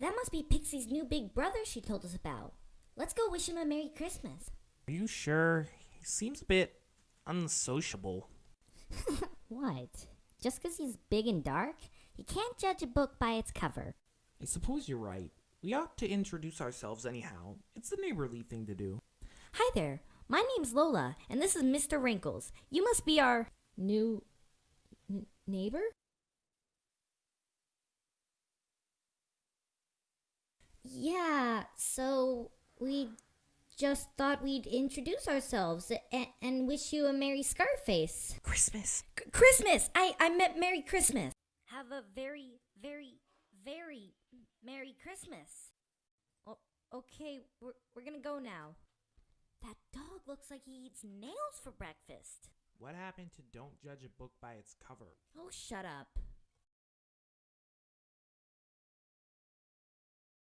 That must be Pixie's new big brother she told us about. Let's go wish him a Merry Christmas. Are you sure? He seems a bit unsociable. What? Just 'cause he's big and dark? You can't judge a book by its cover. I suppose you're right. We ought to introduce ourselves anyhow. It's the neighborly thing to do. Hi there. My name's Lola, and this is Mr. Wrinkles. You must be our new n- neighbor? Yeah, so we just thought we'd introduce ourselves and, and wish you a Merry Scarface. Christmas. C- Christmas! I, I meant Merry Christmas. Have a very, very, very Merry Christmas. O- okay, we're, we're gonna go now. That dog looks like he eats nails for breakfast. What happened to don't judge a book by its cover? Oh, shut up.